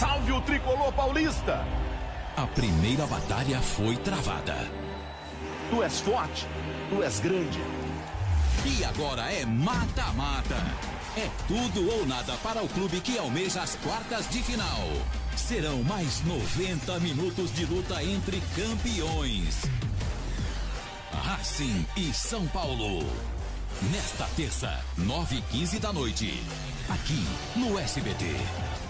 Salve o tricolor paulista! A primeira batalha foi travada. Tu és forte, tu és grande. E agora é mata-mata. É tudo ou nada para o clube que almeja as quartas de final. Serão mais 90 minutos de luta entre campeões. Racing e São Paulo. Nesta terça, 9 h 15 da noite. Aqui no SBT.